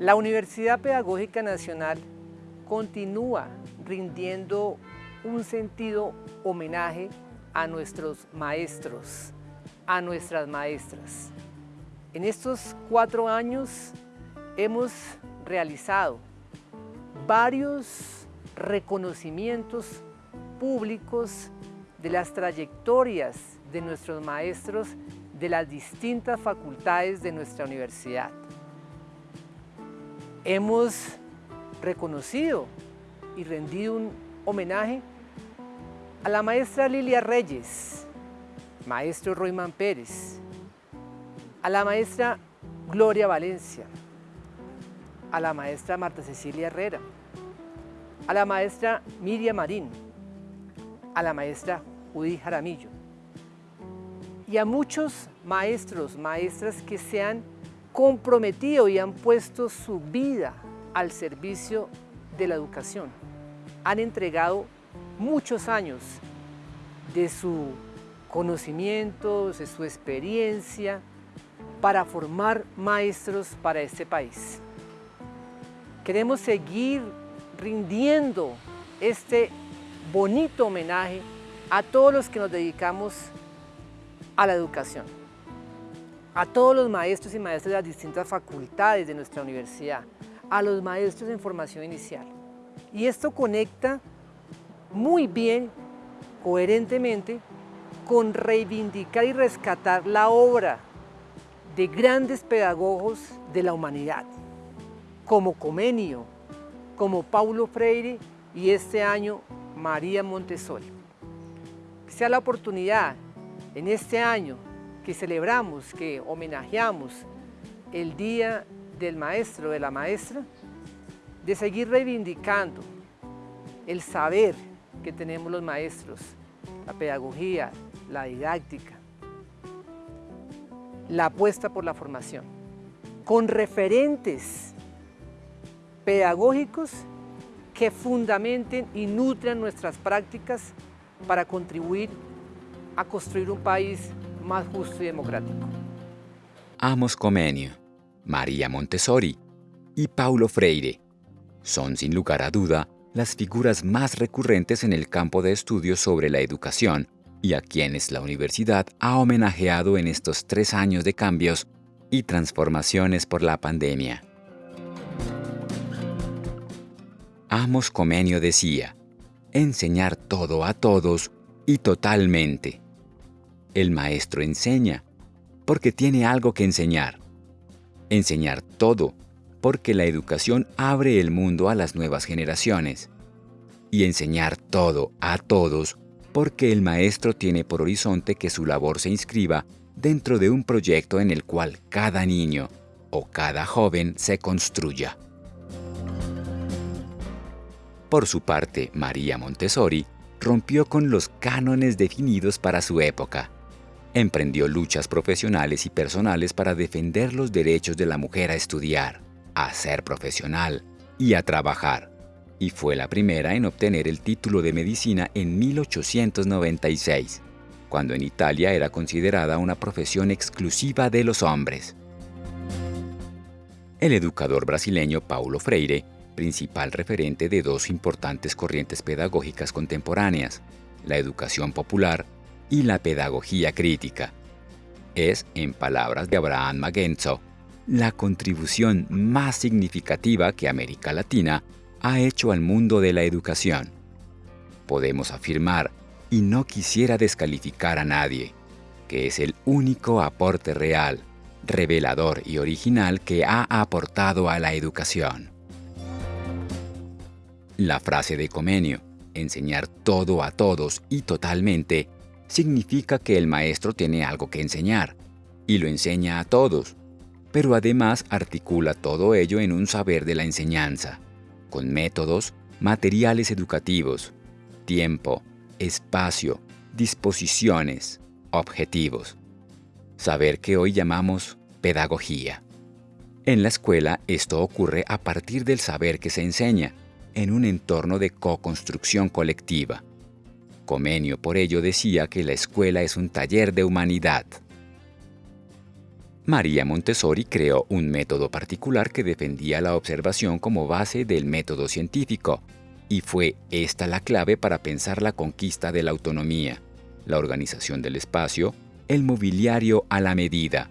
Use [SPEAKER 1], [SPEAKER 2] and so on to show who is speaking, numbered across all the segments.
[SPEAKER 1] La Universidad Pedagógica Nacional continúa rindiendo un sentido homenaje a nuestros maestros, a nuestras maestras. En estos cuatro años hemos realizado varios reconocimientos públicos de las trayectorias de nuestros maestros de las distintas facultades de nuestra universidad hemos reconocido y rendido un homenaje a la maestra Lilia Reyes, maestro Royman Pérez, a la maestra Gloria Valencia, a la maestra Marta Cecilia Herrera, a la maestra Miriam Marín, a la maestra Judy Jaramillo y a muchos maestros, maestras que se han comprometido y han puesto su vida al servicio de la educación. Han entregado muchos años de su conocimiento, de su experiencia, para formar maestros para este país. Queremos seguir rindiendo este bonito homenaje a todos los que nos dedicamos a la educación a todos los maestros y maestras de las distintas facultades de nuestra universidad, a los maestros en formación inicial. Y esto conecta muy bien, coherentemente, con reivindicar y rescatar la obra de grandes pedagogos de la humanidad, como Comenio, como Paulo Freire y este año María Montessori. Que sea la oportunidad en este año que celebramos, que homenajeamos el Día del Maestro, de la Maestra, de seguir reivindicando el saber que tenemos los maestros, la pedagogía, la didáctica, la apuesta por la formación, con referentes pedagógicos que fundamenten y nutran nuestras prácticas para contribuir a construir un país más justo y democrático.
[SPEAKER 2] Amos Comenio, María Montessori y Paulo Freire son sin lugar a duda las figuras más recurrentes en el campo de estudios sobre la educación y a quienes la universidad ha homenajeado en estos tres años de cambios y transformaciones por la pandemia. Amos Comenio decía, enseñar todo a todos y totalmente. El maestro enseña, porque tiene algo que enseñar. Enseñar todo, porque la educación abre el mundo a las nuevas generaciones. Y enseñar todo a todos, porque el maestro tiene por horizonte que su labor se inscriba dentro de un proyecto en el cual cada niño o cada joven se construya. Por su parte, María Montessori rompió con los cánones definidos para su época Emprendió luchas profesionales y personales para defender los derechos de la mujer a estudiar, a ser profesional y a trabajar, y fue la primera en obtener el título de medicina en 1896, cuando en Italia era considerada una profesión exclusiva de los hombres. El educador brasileño Paulo Freire, principal referente de dos importantes corrientes pedagógicas contemporáneas, la educación popular y la pedagogía crítica. Es, en palabras de Abraham Magenzo, la contribución más significativa que América Latina ha hecho al mundo de la educación. Podemos afirmar, y no quisiera descalificar a nadie, que es el único aporte real, revelador y original que ha aportado a la educación. La frase de Comenio, enseñar todo a todos y totalmente, significa que el maestro tiene algo que enseñar, y lo enseña a todos, pero además articula todo ello en un saber de la enseñanza, con métodos, materiales educativos, tiempo, espacio, disposiciones, objetivos. Saber que hoy llamamos pedagogía. En la escuela esto ocurre a partir del saber que se enseña, en un entorno de co-construcción colectiva. Comenio por ello decía que la escuela es un taller de humanidad. María Montessori creó un método particular que defendía la observación como base del método científico, y fue esta la clave para pensar la conquista de la autonomía, la organización del espacio, el mobiliario a la medida,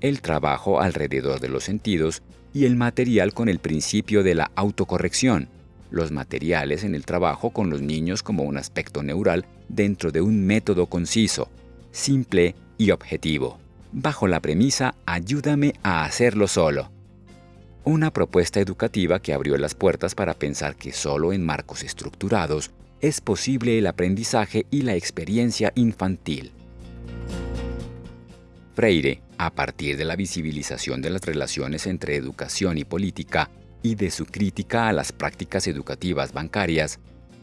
[SPEAKER 2] el trabajo alrededor de los sentidos y el material con el principio de la autocorrección, los materiales en el trabajo con los niños como un aspecto neural dentro de un método conciso, simple y objetivo, bajo la premisa ayúdame a hacerlo solo. Una propuesta educativa que abrió las puertas para pensar que solo en marcos estructurados es posible el aprendizaje y la experiencia infantil. Freire, a partir de la visibilización de las relaciones entre educación y política y de su crítica a las prácticas educativas bancarias,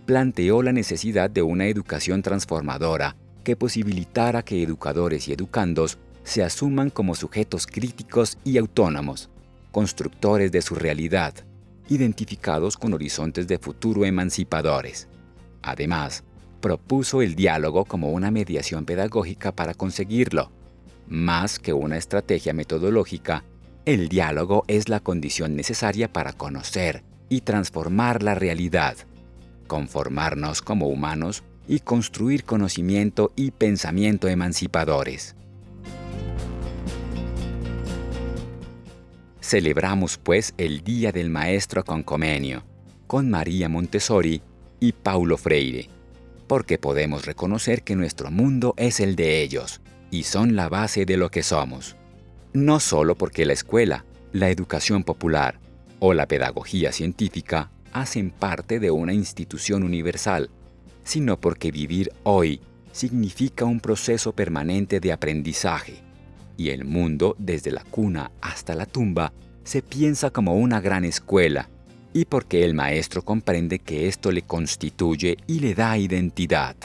[SPEAKER 2] planteó la necesidad de una educación transformadora que posibilitara que educadores y educandos se asuman como sujetos críticos y autónomos, constructores de su realidad, identificados con horizontes de futuro emancipadores. Además, propuso el diálogo como una mediación pedagógica para conseguirlo. Más que una estrategia metodológica, el diálogo es la condición necesaria para conocer y transformar la realidad, conformarnos como humanos y construir conocimiento y pensamiento emancipadores. Celebramos pues el Día del Maestro con Comenio, con María Montessori y Paulo Freire, porque podemos reconocer que nuestro mundo es el de ellos y son la base de lo que somos. No solo porque la escuela, la educación popular o la pedagogía científica hacen parte de una institución universal, sino porque vivir hoy significa un proceso permanente de aprendizaje, y el mundo desde la cuna hasta la tumba se piensa como una gran escuela y porque el maestro comprende que esto le constituye y le da identidad.